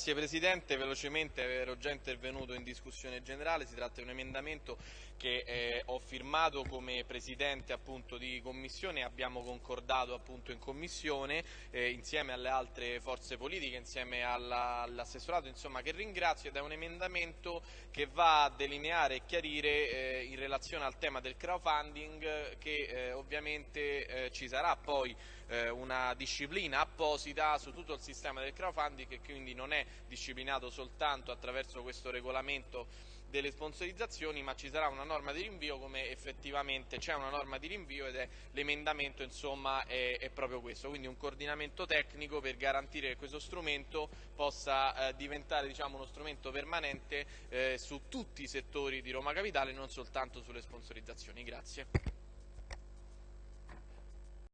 Grazie Presidente, velocemente ero già intervenuto in discussione generale, si tratta di un emendamento che eh, ho firmato come Presidente appunto, di Commissione, abbiamo concordato appunto, in Commissione eh, insieme alle altre forze politiche, insieme all'assessorato insomma, che ringrazio. Ed è un emendamento che va a delineare e chiarire eh, in relazione al tema del crowdfunding che eh, ovviamente eh, ci sarà poi una disciplina apposita su tutto il sistema del crowdfunding che quindi non è disciplinato soltanto attraverso questo regolamento delle sponsorizzazioni ma ci sarà una norma di rinvio come effettivamente c'è una norma di rinvio ed è l'emendamento insomma è, è, proprio questo. Quindi un coordinamento tecnico per garantire che questo strumento possa eh, diventare diciamo, uno strumento permanente eh, su tutti i settori di Roma Capitale non soltanto sulle sponsorizzazioni. Grazie